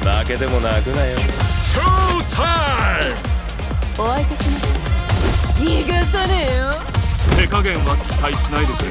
負けても泣くなよ。ショータイムお相手します。逃がさねえよ。手加減は期待しないでくれ。